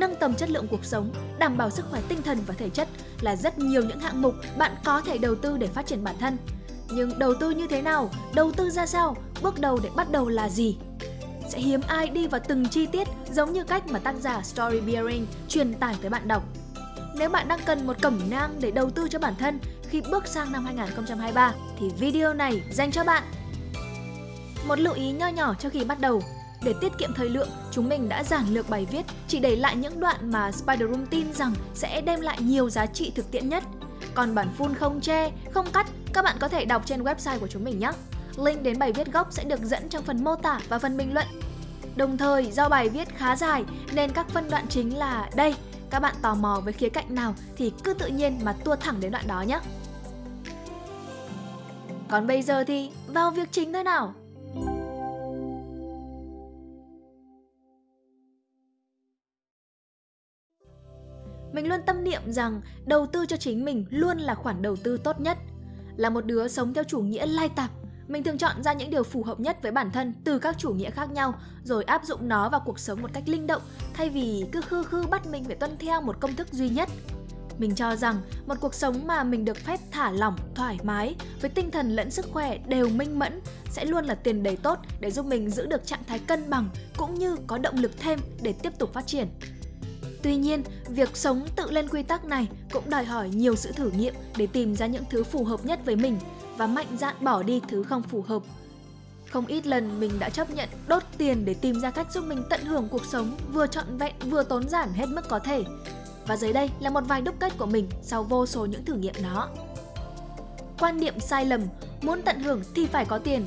nâng tầm chất lượng cuộc sống, đảm bảo sức khỏe tinh thần và thể chất là rất nhiều những hạng mục bạn có thể đầu tư để phát triển bản thân. Nhưng đầu tư như thế nào? Đầu tư ra sao? Bước đầu để bắt đầu là gì? Sẽ hiếm ai đi vào từng chi tiết giống như cách mà tác giả Story Bearing truyền tải tới bạn đọc. Nếu bạn đang cần một cẩm nang để đầu tư cho bản thân khi bước sang năm 2023 thì video này dành cho bạn. Một lưu ý nho nhỏ cho khi bắt đầu. Để tiết kiệm thời lượng, chúng mình đã giản lược bài viết, chỉ để lại những đoạn mà Spider Room tin rằng sẽ đem lại nhiều giá trị thực tiễn nhất. Còn bản full không che, không cắt, các bạn có thể đọc trên website của chúng mình nhé. Link đến bài viết gốc sẽ được dẫn trong phần mô tả và phần bình luận. Đồng thời, do bài viết khá dài nên các phân đoạn chính là đây. Các bạn tò mò với khía cạnh nào thì cứ tự nhiên mà tua thẳng đến đoạn đó nhé. Còn bây giờ thì vào việc chính thôi nào. Mình luôn tâm niệm rằng đầu tư cho chính mình luôn là khoản đầu tư tốt nhất. Là một đứa sống theo chủ nghĩa lai tạp, mình thường chọn ra những điều phù hợp nhất với bản thân từ các chủ nghĩa khác nhau rồi áp dụng nó vào cuộc sống một cách linh động thay vì cứ khư khư bắt mình phải tuân theo một công thức duy nhất. Mình cho rằng một cuộc sống mà mình được phép thả lỏng, thoải mái với tinh thần lẫn sức khỏe đều minh mẫn sẽ luôn là tiền đề tốt để giúp mình giữ được trạng thái cân bằng cũng như có động lực thêm để tiếp tục phát triển. Tuy nhiên, việc sống tự lên quy tắc này cũng đòi hỏi nhiều sự thử nghiệm để tìm ra những thứ phù hợp nhất với mình và mạnh dạn bỏ đi thứ không phù hợp. Không ít lần mình đã chấp nhận đốt tiền để tìm ra cách giúp mình tận hưởng cuộc sống vừa trọn vẹn vừa tốn giản hết mức có thể. Và dưới đây là một vài đúc kết của mình sau vô số những thử nghiệm đó. Quan niệm sai lầm, muốn tận hưởng thì phải có tiền.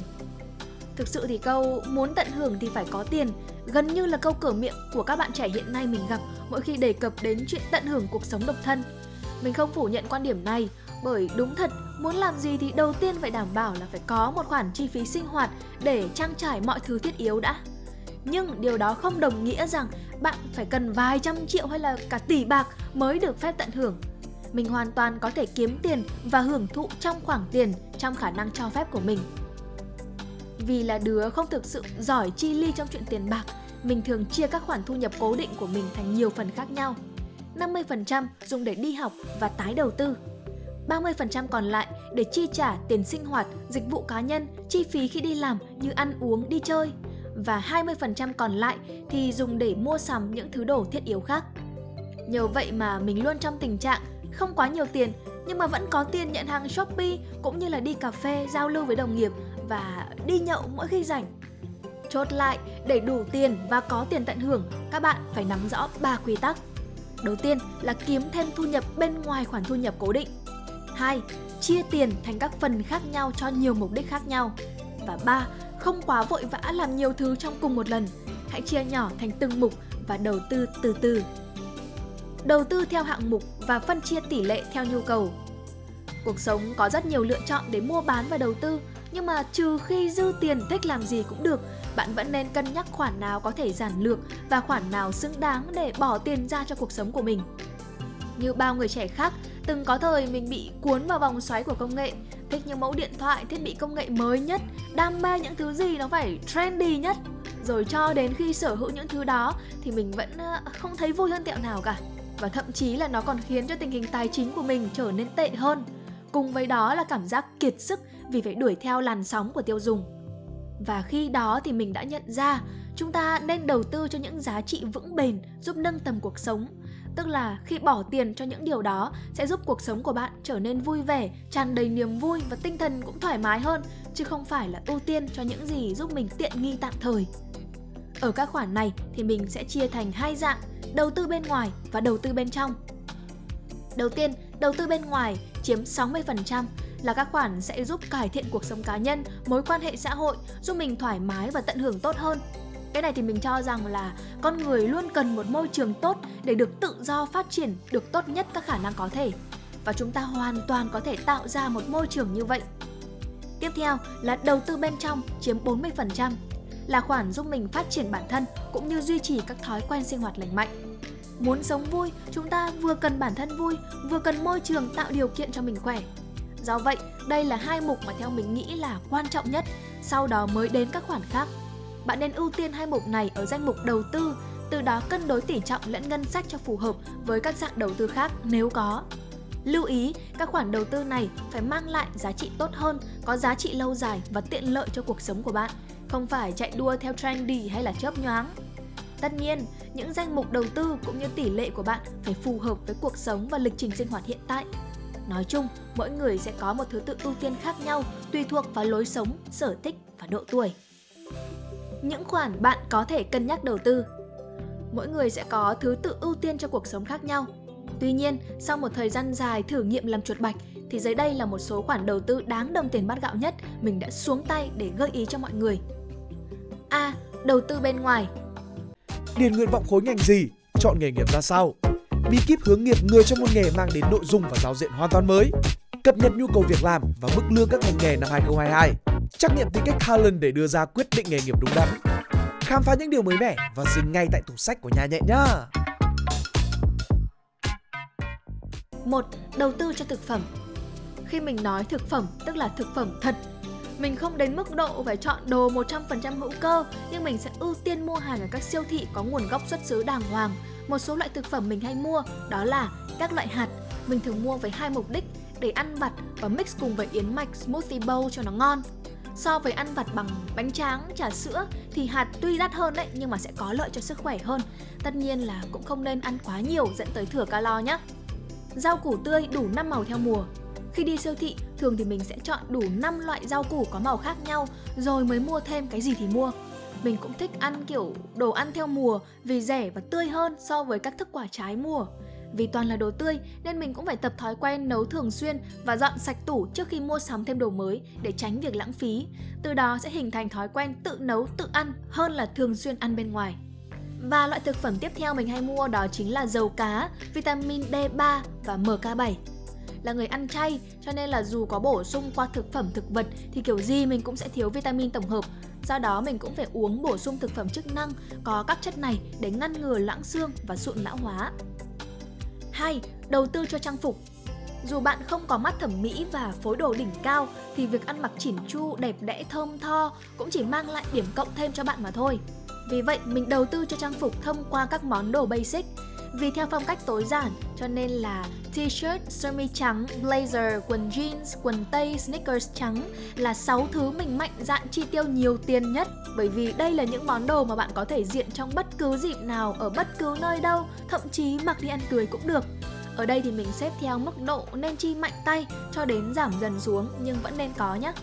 Thực sự thì câu muốn tận hưởng thì phải có tiền gần như là câu cửa miệng của các bạn trẻ hiện nay mình gặp mỗi khi đề cập đến chuyện tận hưởng cuộc sống độc thân. Mình không phủ nhận quan điểm này, bởi đúng thật, muốn làm gì thì đầu tiên phải đảm bảo là phải có một khoản chi phí sinh hoạt để trang trải mọi thứ thiết yếu đã. Nhưng điều đó không đồng nghĩa rằng bạn phải cần vài trăm triệu hay là cả tỷ bạc mới được phép tận hưởng. Mình hoàn toàn có thể kiếm tiền và hưởng thụ trong khoảng tiền, trong khả năng cho phép của mình. Vì là đứa không thực sự giỏi chi ly trong chuyện tiền bạc, mình thường chia các khoản thu nhập cố định của mình thành nhiều phần khác nhau. 50% dùng để đi học và tái đầu tư. 30% còn lại để chi trả tiền sinh hoạt, dịch vụ cá nhân, chi phí khi đi làm như ăn uống, đi chơi. Và 20% còn lại thì dùng để mua sắm những thứ đồ thiết yếu khác. Nhờ vậy mà mình luôn trong tình trạng không quá nhiều tiền nhưng mà vẫn có tiền nhận hàng Shopee cũng như là đi cà phê, giao lưu với đồng nghiệp và đi nhậu mỗi khi rảnh. Chốt lại, để đủ tiền và có tiền tận hưởng, các bạn phải nắm rõ 3 quy tắc. Đầu tiên là kiếm thêm thu nhập bên ngoài khoản thu nhập cố định. 2. Chia tiền thành các phần khác nhau cho nhiều mục đích khác nhau. Và 3. Không quá vội vã làm nhiều thứ trong cùng một lần. Hãy chia nhỏ thành từng mục và đầu tư từ từ. Đầu tư theo hạng mục và phân chia tỷ lệ theo nhu cầu. Cuộc sống có rất nhiều lựa chọn để mua bán và đầu tư, nhưng mà trừ khi dư tiền thích làm gì cũng được, bạn vẫn nên cân nhắc khoản nào có thể giản lược và khoản nào xứng đáng để bỏ tiền ra cho cuộc sống của mình. Như bao người trẻ khác, từng có thời mình bị cuốn vào vòng xoáy của công nghệ, thích những mẫu điện thoại, thiết bị công nghệ mới nhất, đam mê những thứ gì nó phải trendy nhất. Rồi cho đến khi sở hữu những thứ đó thì mình vẫn ờ, không thấy vui hơn tẹo nào cả. Và thậm chí là nó còn khiến cho tình hình tài chính của mình trở nên tệ hơn. Cùng với đó là cảm giác kiệt sức vì phải đuổi theo làn sóng của tiêu dùng. Và khi đó thì mình đã nhận ra chúng ta nên đầu tư cho những giá trị vững bền giúp nâng tầm cuộc sống. Tức là khi bỏ tiền cho những điều đó sẽ giúp cuộc sống của bạn trở nên vui vẻ, tràn đầy niềm vui và tinh thần cũng thoải mái hơn, chứ không phải là ưu tiên cho những gì giúp mình tiện nghi tạm thời. Ở các khoản này thì mình sẽ chia thành hai dạng, đầu tư bên ngoài và đầu tư bên trong. Đầu tiên, đầu tư bên ngoài chiếm 60% là các khoản sẽ giúp cải thiện cuộc sống cá nhân, mối quan hệ xã hội, giúp mình thoải mái và tận hưởng tốt hơn. Cái này thì mình cho rằng là con người luôn cần một môi trường tốt để được tự do phát triển được tốt nhất các khả năng có thể. Và chúng ta hoàn toàn có thể tạo ra một môi trường như vậy. Tiếp theo là đầu tư bên trong chiếm 40%, là khoản giúp mình phát triển bản thân cũng như duy trì các thói quen sinh hoạt lành mạnh. Muốn sống vui, chúng ta vừa cần bản thân vui, vừa cần môi trường tạo điều kiện cho mình khỏe. Do vậy, đây là hai mục mà theo mình nghĩ là quan trọng nhất, sau đó mới đến các khoản khác. Bạn nên ưu tiên hai mục này ở danh mục đầu tư, từ đó cân đối tỉ trọng lẫn ngân sách cho phù hợp với các dạng đầu tư khác nếu có. Lưu ý, các khoản đầu tư này phải mang lại giá trị tốt hơn, có giá trị lâu dài và tiện lợi cho cuộc sống của bạn, không phải chạy đua theo trendy hay là chớp nhoáng. Tất nhiên, những danh mục đầu tư cũng như tỷ lệ của bạn phải phù hợp với cuộc sống và lịch trình sinh hoạt hiện tại. Nói chung, mỗi người sẽ có một thứ tự ưu tiên khác nhau tùy thuộc vào lối sống, sở thích và độ tuổi. Những khoản bạn có thể cân nhắc đầu tư Mỗi người sẽ có thứ tự ưu tiên cho cuộc sống khác nhau. Tuy nhiên, sau một thời gian dài thử nghiệm làm chuột bạch, thì dưới đây là một số khoản đầu tư đáng đồng tiền bát gạo nhất mình đã xuống tay để gợi ý cho mọi người. A. Đầu tư bên ngoài Điền nguyện vọng khối ngành gì? Chọn nghề nghiệp ra sao? Bí kíp hướng nghiệp người trong môn nghề mang đến nội dung và giao diện hoàn toàn mới. Cập nhật nhu cầu việc làm và mức lương các ngành nghề năm 2022. Trắc nghiệm tính cách Talent để đưa ra quyết định nghề nghiệp đúng đắn. Khám phá những điều mới mẻ và dừng ngay tại tủ sách của nhà nhẹ nhá. một, Đầu tư cho thực phẩm Khi mình nói thực phẩm, tức là thực phẩm thật mình không đến mức độ phải chọn đồ 100% hữu cơ nhưng mình sẽ ưu tiên mua hàng ở các siêu thị có nguồn gốc xuất xứ đàng hoàng. Một số loại thực phẩm mình hay mua đó là các loại hạt. Mình thường mua với hai mục đích để ăn vặt và mix cùng với yến mạch smoothie bowl cho nó ngon. So với ăn vặt bằng bánh tráng, trà sữa thì hạt tuy đắt hơn đấy nhưng mà sẽ có lợi cho sức khỏe hơn. Tất nhiên là cũng không nên ăn quá nhiều dẫn tới thừa calo nhé. Rau củ tươi đủ 5 màu theo mùa, khi đi siêu thị, thường thì mình sẽ chọn đủ 5 loại rau củ có màu khác nhau rồi mới mua thêm cái gì thì mua. Mình cũng thích ăn kiểu đồ ăn theo mùa vì rẻ và tươi hơn so với các thức quả trái mùa. Vì toàn là đồ tươi nên mình cũng phải tập thói quen nấu thường xuyên và dọn sạch tủ trước khi mua sắm thêm đồ mới để tránh việc lãng phí. Từ đó sẽ hình thành thói quen tự nấu, tự ăn hơn là thường xuyên ăn bên ngoài. Và loại thực phẩm tiếp theo mình hay mua đó chính là dầu cá, vitamin D3 và MK7 là người ăn chay cho nên là dù có bổ sung qua thực phẩm thực vật thì kiểu gì mình cũng sẽ thiếu vitamin tổng hợp. Do đó mình cũng phải uống bổ sung thực phẩm chức năng có các chất này để ngăn ngừa loãng xương và sụn lão hóa. 2. Đầu tư cho trang phục dù bạn không có mắt thẩm mỹ và phối đồ đỉnh cao thì việc ăn mặc chỉn chu, đẹp đẽ, thơm tho cũng chỉ mang lại điểm cộng thêm cho bạn mà thôi. Vì vậy, mình đầu tư cho trang phục thông qua các món đồ basic vì theo phong cách tối giản cho nên là t-shirt, sơ mi trắng, blazer, quần jeans, quần tây, sneakers trắng là 6 thứ mình mạnh dạn chi tiêu nhiều tiền nhất bởi vì đây là những món đồ mà bạn có thể diện trong bất cứ dịp nào ở bất cứ nơi đâu, thậm chí mặc đi ăn cưới cũng được. Ở đây thì mình xếp theo mức độ nên chi mạnh tay cho đến giảm dần xuống nhưng vẫn nên có nhé.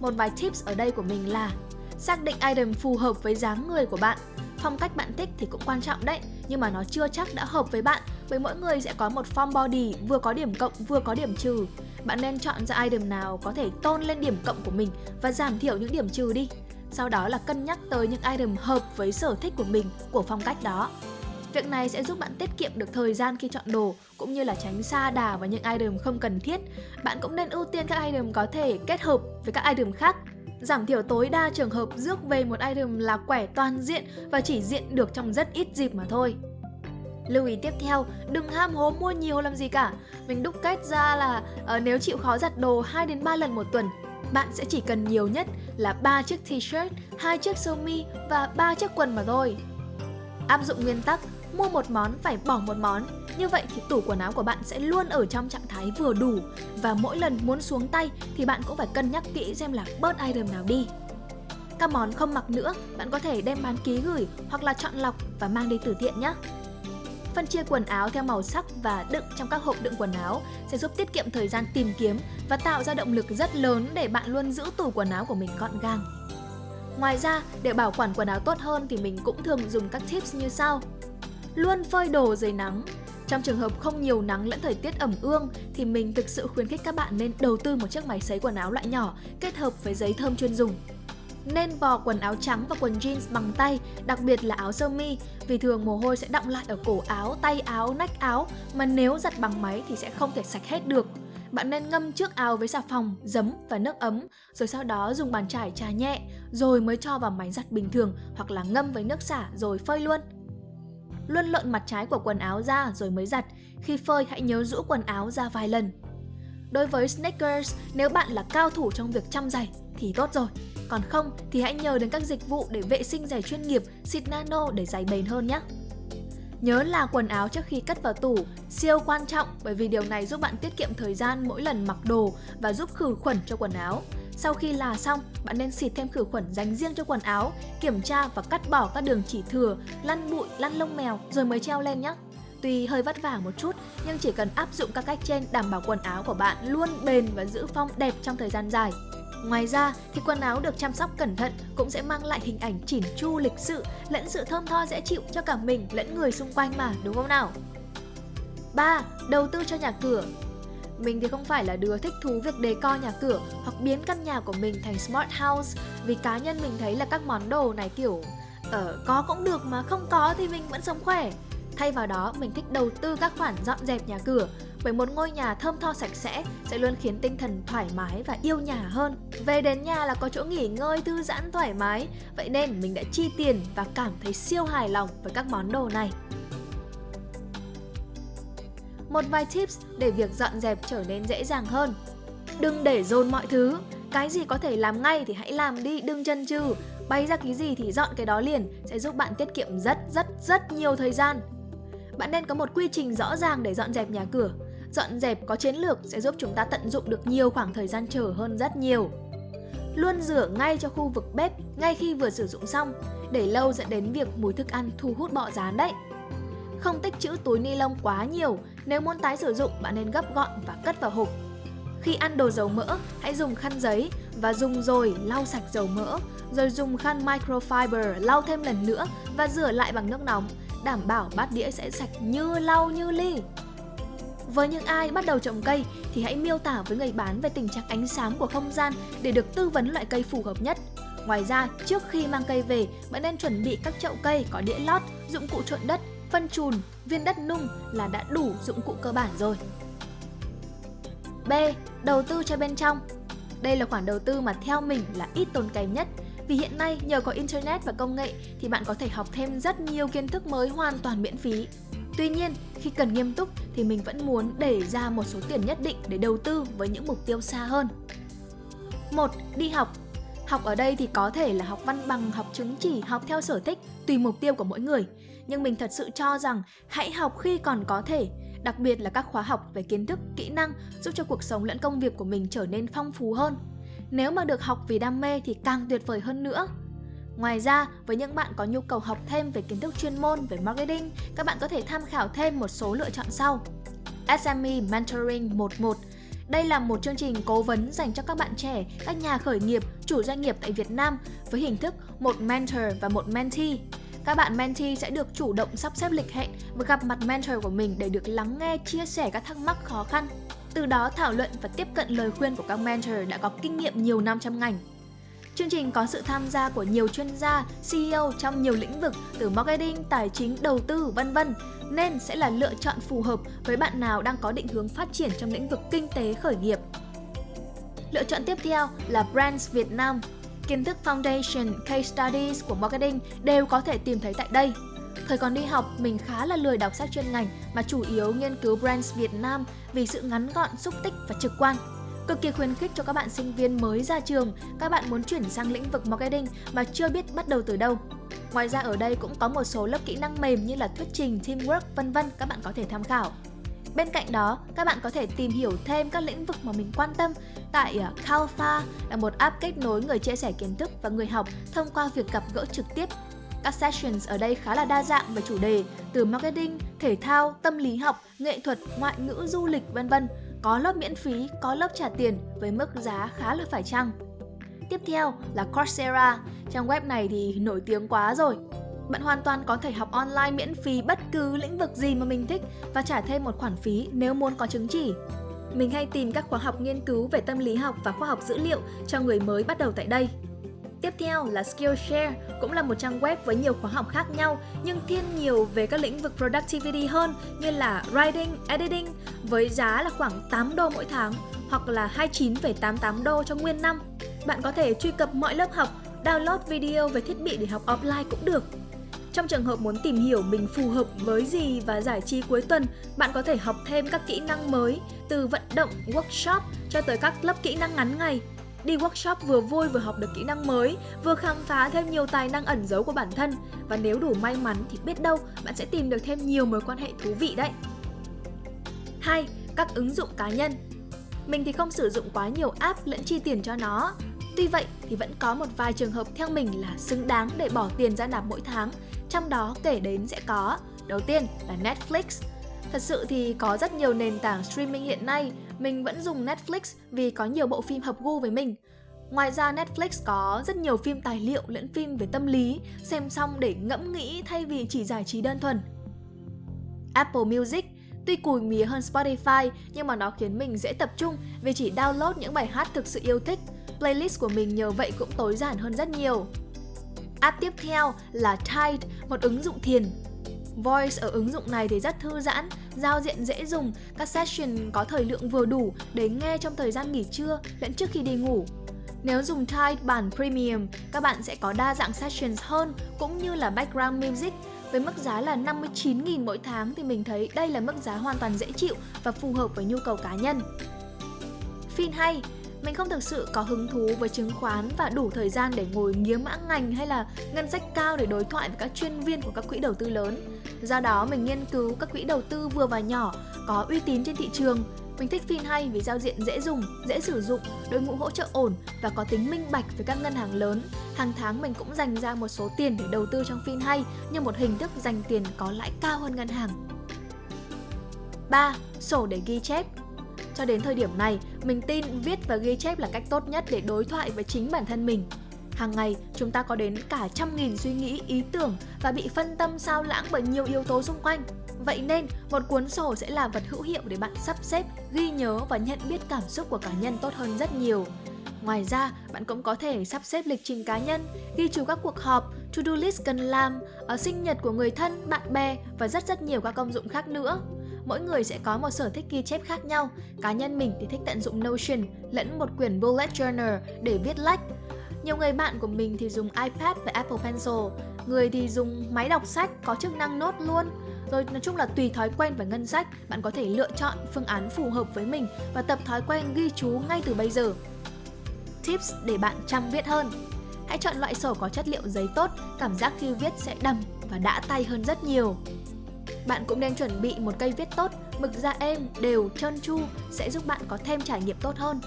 Một vài tips ở đây của mình là xác định item phù hợp với dáng người của bạn Phong cách bạn thích thì cũng quan trọng đấy, nhưng mà nó chưa chắc đã hợp với bạn bởi mỗi người sẽ có một form body vừa có điểm cộng vừa có điểm trừ. Bạn nên chọn ra item nào có thể tôn lên điểm cộng của mình và giảm thiểu những điểm trừ đi. Sau đó là cân nhắc tới những item hợp với sở thích của mình, của phong cách đó. Việc này sẽ giúp bạn tiết kiệm được thời gian khi chọn đồ cũng như là tránh xa đà vào những item không cần thiết. Bạn cũng nên ưu tiên các item có thể kết hợp với các item khác giảm thiểu tối đa trường hợp rước về một item là quẻ toàn diện và chỉ diện được trong rất ít dịp mà thôi. Lưu ý tiếp theo, đừng ham hố mua nhiều làm gì cả. Mình đúc kết ra là uh, nếu chịu khó giặt đồ 2 đến 3 lần một tuần, bạn sẽ chỉ cần nhiều nhất là 3 chiếc t-shirt, 2 chiếc sơ mi và 3 chiếc quần mà thôi. Áp dụng nguyên tắc mua một món phải bỏ một món. Như vậy thì tủ quần áo của bạn sẽ luôn ở trong trạng thái vừa đủ và mỗi lần muốn xuống tay thì bạn cũng phải cân nhắc kỹ xem là bớt item nào đi. Các món không mặc nữa, bạn có thể đem bán ký gửi hoặc là chọn lọc và mang đi từ thiện nhé. Phân chia quần áo theo màu sắc và đựng trong các hộp đựng quần áo sẽ giúp tiết kiệm thời gian tìm kiếm và tạo ra động lực rất lớn để bạn luôn giữ tủ quần áo của mình gọn gàng. Ngoài ra, để bảo quản quần áo tốt hơn thì mình cũng thường dùng các tips như sau luôn phơi đồ dưới nắng. Trong trường hợp không nhiều nắng lẫn thời tiết ẩm ương thì mình thực sự khuyến khích các bạn nên đầu tư một chiếc máy sấy quần áo loại nhỏ kết hợp với giấy thơm chuyên dùng. Nên vò quần áo trắng và quần jeans bằng tay, đặc biệt là áo sơ mi vì thường mồ hôi sẽ đọng lại ở cổ áo, tay áo, nách áo mà nếu giặt bằng máy thì sẽ không thể sạch hết được. Bạn nên ngâm trước áo với xà phòng, giấm và nước ấm, rồi sau đó dùng bàn chải trà nhẹ, rồi mới cho vào máy giặt bình thường hoặc là ngâm với nước xả rồi phơi luôn luôn lợn mặt trái của quần áo ra rồi mới giặt. Khi phơi hãy nhớ rũ quần áo ra vài lần. Đối với sneakers, nếu bạn là cao thủ trong việc chăm giày thì tốt rồi. còn không thì hãy nhờ đến các dịch vụ để vệ sinh giày chuyên nghiệp, xịt nano để giày bền hơn nhé. Nhớ là quần áo trước khi cất vào tủ siêu quan trọng bởi vì điều này giúp bạn tiết kiệm thời gian mỗi lần mặc đồ và giúp khử khuẩn cho quần áo. Sau khi là xong, bạn nên xịt thêm khử khuẩn dành riêng cho quần áo, kiểm tra và cắt bỏ các đường chỉ thừa, lăn bụi, lăn lông mèo rồi mới treo lên nhé. Tuy hơi vất vả một chút, nhưng chỉ cần áp dụng các cách trên đảm bảo quần áo của bạn luôn bền và giữ phong đẹp trong thời gian dài. Ngoài ra thì quần áo được chăm sóc cẩn thận cũng sẽ mang lại hình ảnh chỉn chu lịch sự lẫn sự thơm tho dễ chịu cho cả mình lẫn người xung quanh mà đúng không nào? 3. Đầu tư cho nhà cửa mình thì không phải là đứa thích thú việc đề co nhà cửa hoặc biến căn nhà của mình thành smart house vì cá nhân mình thấy là các món đồ này kiểu ở uh, có cũng được mà không có thì mình vẫn sống khỏe. Thay vào đó, mình thích đầu tư các khoản dọn dẹp nhà cửa bởi một ngôi nhà thơm tho sạch sẽ sẽ luôn khiến tinh thần thoải mái và yêu nhà hơn. Về đến nhà là có chỗ nghỉ ngơi, thư giãn thoải mái, vậy nên mình đã chi tiền và cảm thấy siêu hài lòng với các món đồ này. Một vài tips để việc dọn dẹp trở nên dễ dàng hơn. Đừng để dồn mọi thứ, cái gì có thể làm ngay thì hãy làm đi, đừng chân chừ. Bay ra cái gì thì dọn cái đó liền sẽ giúp bạn tiết kiệm rất rất rất nhiều thời gian. Bạn nên có một quy trình rõ ràng để dọn dẹp nhà cửa. Dọn dẹp có chiến lược sẽ giúp chúng ta tận dụng được nhiều khoảng thời gian chờ hơn rất nhiều. Luôn rửa ngay cho khu vực bếp ngay khi vừa sử dụng xong, để lâu dẫn đến việc mùi thức ăn thu hút bọ rán đấy. Không tích trữ túi ni lông quá nhiều, nếu muốn tái sử dụng bạn nên gấp gọn và cất vào hộp. Khi ăn đồ dầu mỡ, hãy dùng khăn giấy và dùng rồi lau sạch dầu mỡ, rồi dùng khăn microfiber lau thêm lần nữa và rửa lại bằng nước nóng, đảm bảo bát đĩa sẽ sạch như lau như ly. Với những ai bắt đầu trồng cây thì hãy miêu tả với người bán về tình trạng ánh sáng của không gian để được tư vấn loại cây phù hợp nhất. Ngoài ra, trước khi mang cây về, bạn nên chuẩn bị các chậu cây có đĩa lót, dụng cụ trộn đất, phân chùn, viên đất nung là đã đủ dụng cụ cơ bản rồi. B. Đầu tư cho bên trong Đây là khoản đầu tư mà theo mình là ít tốn kém nhất vì hiện nay nhờ có Internet và công nghệ thì bạn có thể học thêm rất nhiều kiến thức mới hoàn toàn miễn phí. Tuy nhiên, khi cần nghiêm túc thì mình vẫn muốn để ra một số tiền nhất định để đầu tư với những mục tiêu xa hơn. 1. Đi học Học ở đây thì có thể là học văn bằng, học chứng chỉ, học theo sở thích, tùy mục tiêu của mỗi người. Nhưng mình thật sự cho rằng hãy học khi còn có thể, đặc biệt là các khóa học về kiến thức, kỹ năng giúp cho cuộc sống lẫn công việc của mình trở nên phong phú hơn. Nếu mà được học vì đam mê thì càng tuyệt vời hơn nữa. Ngoài ra, với những bạn có nhu cầu học thêm về kiến thức chuyên môn về marketing, các bạn có thể tham khảo thêm một số lựa chọn sau. SME Mentoring 11 đây là một chương trình cố vấn dành cho các bạn trẻ, các nhà khởi nghiệp, chủ doanh nghiệp tại Việt Nam với hình thức một mentor và một mentee. Các bạn mentee sẽ được chủ động sắp xếp lịch hẹn và gặp mặt mentor của mình để được lắng nghe, chia sẻ các thắc mắc khó khăn. Từ đó thảo luận và tiếp cận lời khuyên của các mentor đã có kinh nghiệm nhiều năm trong ngành. Chương trình có sự tham gia của nhiều chuyên gia, CEO trong nhiều lĩnh vực từ marketing, tài chính, đầu tư, vân vân nên sẽ là lựa chọn phù hợp với bạn nào đang có định hướng phát triển trong lĩnh vực kinh tế khởi nghiệp. Lựa chọn tiếp theo là Brands Việt Nam. Kiến thức Foundation, Case Studies của marketing đều có thể tìm thấy tại đây. Thời còn đi học, mình khá là lười đọc sách chuyên ngành mà chủ yếu nghiên cứu Brands Việt Nam vì sự ngắn gọn, xúc tích và trực quan. Cực kỳ khuyến khích cho các bạn sinh viên mới ra trường, các bạn muốn chuyển sang lĩnh vực marketing mà chưa biết bắt đầu từ đâu. Ngoài ra ở đây cũng có một số lớp kỹ năng mềm như là thuyết trình, teamwork, vân vân các bạn có thể tham khảo. Bên cạnh đó, các bạn có thể tìm hiểu thêm các lĩnh vực mà mình quan tâm tại ờ, uh, Calpha là một app kết nối người chia sẻ kiến thức và người học thông qua việc gặp gỡ trực tiếp. Các sessions ở đây khá là đa dạng về chủ đề từ marketing, thể thao, tâm lý học, nghệ thuật, ngoại ngữ, du lịch vân vân có lớp miễn phí, có lớp trả tiền với mức giá khá là phải chăng. Tiếp theo là Coursera, trang web này thì nổi tiếng quá rồi. Bạn hoàn toàn có thể học online miễn phí bất cứ lĩnh vực gì mà mình thích và trả thêm một khoản phí nếu muốn có chứng chỉ. Mình hay tìm các khóa học nghiên cứu về tâm lý học và khoa học dữ liệu cho người mới bắt đầu tại đây. Tiếp theo là Skillshare, cũng là một trang web với nhiều khóa học khác nhau nhưng thiên nhiều về các lĩnh vực productivity hơn như là writing, editing với giá là khoảng 8 đô mỗi tháng hoặc là 29,88 đô cho nguyên năm. Bạn có thể truy cập mọi lớp học, download video về thiết bị để học offline cũng được. Trong trường hợp muốn tìm hiểu mình phù hợp với gì và giải trí cuối tuần, bạn có thể học thêm các kỹ năng mới từ vận động, workshop cho tới các lớp kỹ năng ngắn ngày Đi workshop vừa vui vừa học được kỹ năng mới, vừa khám phá thêm nhiều tài năng ẩn giấu của bản thân và nếu đủ may mắn thì biết đâu bạn sẽ tìm được thêm nhiều mối quan hệ thú vị đấy. 2. Các ứng dụng cá nhân Mình thì không sử dụng quá nhiều app lẫn chi tiền cho nó. Tuy vậy thì vẫn có một vài trường hợp theo mình là xứng đáng để bỏ tiền ra nạp mỗi tháng, trong đó kể đến sẽ có Đầu tiên là Netflix. Thật sự thì có rất nhiều nền tảng streaming hiện nay, mình vẫn dùng Netflix vì có nhiều bộ phim hợp gu với mình. Ngoài ra Netflix có rất nhiều phim tài liệu lẫn phim về tâm lý, xem xong để ngẫm nghĩ thay vì chỉ giải trí đơn thuần. Apple Music Tuy cùi mía hơn Spotify nhưng mà nó khiến mình dễ tập trung vì chỉ download những bài hát thực sự yêu thích. Playlist của mình nhờ vậy cũng tối giản hơn rất nhiều. App tiếp theo là Tide, một ứng dụng thiền. Voice ở ứng dụng này thì rất thư giãn, giao diện dễ dùng, các session có thời lượng vừa đủ để nghe trong thời gian nghỉ trưa lẫn trước khi đi ngủ. Nếu dùng Tide bản Premium, các bạn sẽ có đa dạng sessions hơn cũng như là background music. Với mức giá là 59.000 mỗi tháng thì mình thấy đây là mức giá hoàn toàn dễ chịu và phù hợp với nhu cầu cá nhân. Phim hay, mình không thực sự có hứng thú với chứng khoán và đủ thời gian để ngồi nghiếng mã ngành hay là ngân sách cao để đối thoại với các chuyên viên của các quỹ đầu tư lớn. Do đó mình nghiên cứu các quỹ đầu tư vừa và nhỏ có uy tín trên thị trường. Mình thích phim hay vì giao diện dễ dùng, dễ sử dụng, đội ngũ hỗ trợ ổn và có tính minh bạch với các ngân hàng lớn. Hàng tháng mình cũng dành ra một số tiền để đầu tư trong phim hay như một hình thức dành tiền có lãi cao hơn ngân hàng. 3. Sổ để ghi chép cho đến thời điểm này, mình tin viết và ghi chép là cách tốt nhất để đối thoại với chính bản thân mình. Hàng ngày, chúng ta có đến cả trăm nghìn suy nghĩ, ý tưởng và bị phân tâm sao lãng bởi nhiều yếu tố xung quanh. Vậy nên, một cuốn sổ sẽ là vật hữu hiệu để bạn sắp xếp, ghi nhớ và nhận biết cảm xúc của cá nhân tốt hơn rất nhiều. Ngoài ra, bạn cũng có thể sắp xếp lịch trình cá nhân, ghi chú các cuộc họp, to-do list cần làm, ở sinh nhật của người thân, bạn bè và rất rất nhiều các công dụng khác nữa mỗi người sẽ có một sở thích ghi chép khác nhau. Cá nhân mình thì thích tận dụng Notion lẫn một quyển bullet journal để viết lách. Nhiều người bạn của mình thì dùng iPad và Apple Pencil, người thì dùng máy đọc sách có chức năng nốt luôn. Rồi nói chung là tùy thói quen và ngân sách, bạn có thể lựa chọn phương án phù hợp với mình và tập thói quen ghi chú ngay từ bây giờ. Tips để bạn chăm viết hơn Hãy chọn loại sổ có chất liệu giấy tốt, cảm giác khi viết sẽ đầm và đã tay hơn rất nhiều. Bạn cũng nên chuẩn bị một cây viết tốt, mực da êm, đều, trơn tru sẽ giúp bạn có thêm trải nghiệm tốt hơn.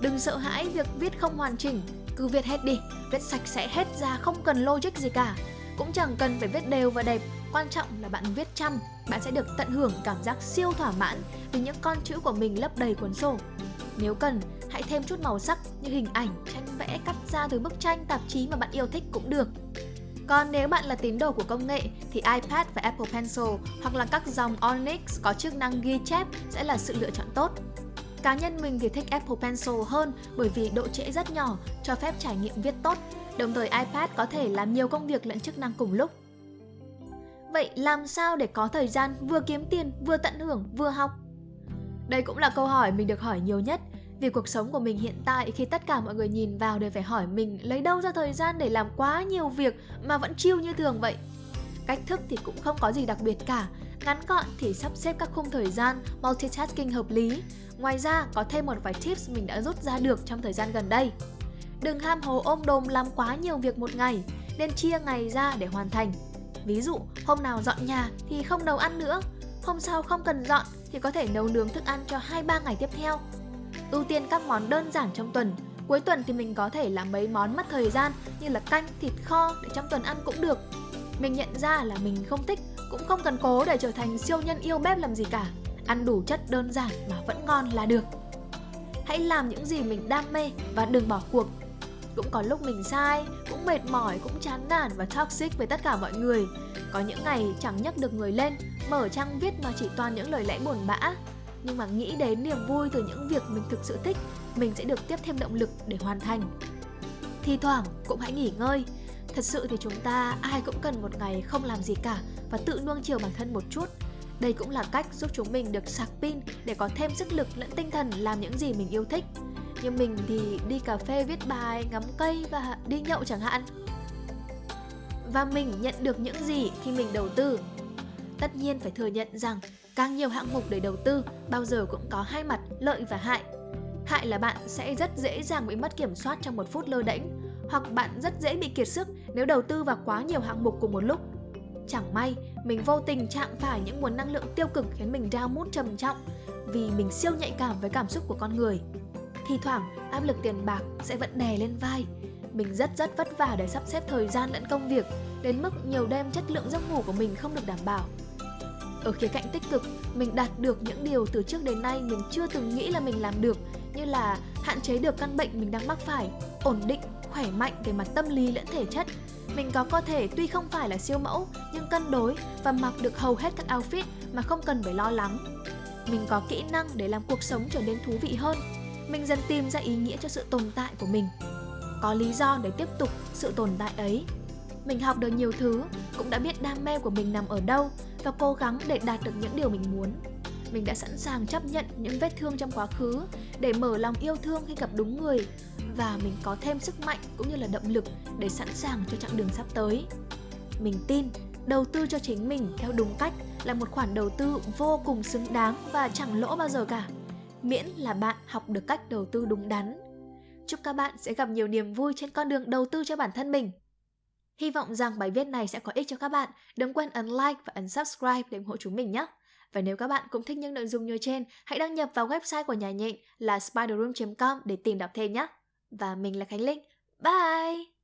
Đừng sợ hãi việc viết không hoàn chỉnh, cứ viết hết đi, viết sạch sẽ hết ra không cần logic gì cả. Cũng chẳng cần phải viết đều và đẹp, quan trọng là bạn viết chăm, bạn sẽ được tận hưởng cảm giác siêu thỏa mãn vì những con chữ của mình lấp đầy cuốn sổ. Nếu cần, hãy thêm chút màu sắc như hình ảnh, tranh vẽ cắt ra từ bức tranh, tạp chí mà bạn yêu thích cũng được. Còn nếu bạn là tín đồ của công nghệ thì iPad và Apple Pencil hoặc là các dòng Onyx có chức năng ghi chép sẽ là sự lựa chọn tốt. Cá nhân mình thì thích Apple Pencil hơn bởi vì độ trễ rất nhỏ, cho phép trải nghiệm viết tốt, đồng thời iPad có thể làm nhiều công việc lẫn chức năng cùng lúc. Vậy làm sao để có thời gian vừa kiếm tiền, vừa tận hưởng, vừa học? Đây cũng là câu hỏi mình được hỏi nhiều nhất vì cuộc sống của mình hiện tại khi tất cả mọi người nhìn vào đều phải hỏi mình lấy đâu ra thời gian để làm quá nhiều việc mà vẫn chiêu như thường vậy. Cách thức thì cũng không có gì đặc biệt cả, ngắn gọn thì sắp xếp các khung thời gian multitasking hợp lý. Ngoài ra có thêm một vài tips mình đã rút ra được trong thời gian gần đây. Đừng ham hồ ôm đồm làm quá nhiều việc một ngày, nên chia ngày ra để hoàn thành. Ví dụ, hôm nào dọn nhà thì không nấu ăn nữa, hôm sau không cần dọn thì có thể nấu nướng thức ăn cho 2-3 ngày tiếp theo ưu tiên các món đơn giản trong tuần. Cuối tuần thì mình có thể làm mấy món mất thời gian như là canh, thịt kho để trong tuần ăn cũng được. Mình nhận ra là mình không thích, cũng không cần cố để trở thành siêu nhân yêu bếp làm gì cả. Ăn đủ chất đơn giản mà vẫn ngon là được. Hãy làm những gì mình đam mê và đừng bỏ cuộc. Cũng có lúc mình sai, cũng mệt mỏi, cũng chán nản và toxic với tất cả mọi người. Có những ngày chẳng nhấc được người lên, mở trang viết mà chỉ toàn những lời lẽ buồn bã nhưng mà nghĩ đến niềm vui từ những việc mình thực sự thích, mình sẽ được tiếp thêm động lực để hoàn thành. Thì thoảng cũng hãy nghỉ ngơi. Thật sự thì chúng ta ai cũng cần một ngày không làm gì cả và tự nuông chiều bản thân một chút. Đây cũng là cách giúp chúng mình được sạc pin để có thêm sức lực lẫn tinh thần làm những gì mình yêu thích. Như mình thì đi cà phê viết bài, ngắm cây và đi nhậu chẳng hạn. Và mình nhận được những gì khi mình đầu tư Tất nhiên phải thừa nhận rằng càng nhiều hạng mục để đầu tư bao giờ cũng có hai mặt lợi và hại. Hại là bạn sẽ rất dễ dàng bị mất kiểm soát trong một phút lơ đễnh hoặc bạn rất dễ bị kiệt sức nếu đầu tư vào quá nhiều hạng mục cùng một lúc. Chẳng may, mình vô tình chạm phải những nguồn năng lượng tiêu cực khiến mình down mood trầm trọng vì mình siêu nhạy cảm với cảm xúc của con người. Thì thoảng, áp lực tiền bạc sẽ vẫn đè lên vai. Mình rất rất vất vả để sắp xếp thời gian lẫn công việc, đến mức nhiều đêm chất lượng giấc ngủ của mình không được đảm bảo. Ở khía cạnh tích cực, mình đạt được những điều từ trước đến nay mình chưa từng nghĩ là mình làm được như là hạn chế được căn bệnh mình đang mắc phải, ổn định, khỏe mạnh về mặt tâm lý lẫn thể chất. Mình có cơ thể tuy không phải là siêu mẫu nhưng cân đối và mặc được hầu hết các outfit mà không cần phải lo lắng. Mình có kỹ năng để làm cuộc sống trở nên thú vị hơn. Mình dần tìm ra ý nghĩa cho sự tồn tại của mình. Có lý do để tiếp tục sự tồn tại ấy. Mình học được nhiều thứ, cũng đã biết đam mê của mình nằm ở đâu và cố gắng để đạt được những điều mình muốn. Mình đã sẵn sàng chấp nhận những vết thương trong quá khứ để mở lòng yêu thương khi gặp đúng người và mình có thêm sức mạnh cũng như là động lực để sẵn sàng cho chặng đường sắp tới. Mình tin đầu tư cho chính mình theo đúng cách là một khoản đầu tư vô cùng xứng đáng và chẳng lỗ bao giờ cả miễn là bạn học được cách đầu tư đúng đắn. Chúc các bạn sẽ gặp nhiều niềm vui trên con đường đầu tư cho bản thân mình. Hy vọng rằng bài viết này sẽ có ích cho các bạn. Đừng quên ấn like và ấn subscribe để ủng hộ chúng mình nhé. Và nếu các bạn cũng thích những nội dung như trên, hãy đăng nhập vào website của nhà nhịn là spiderroom.com để tìm đọc thêm nhé. Và mình là Khánh Linh. Bye!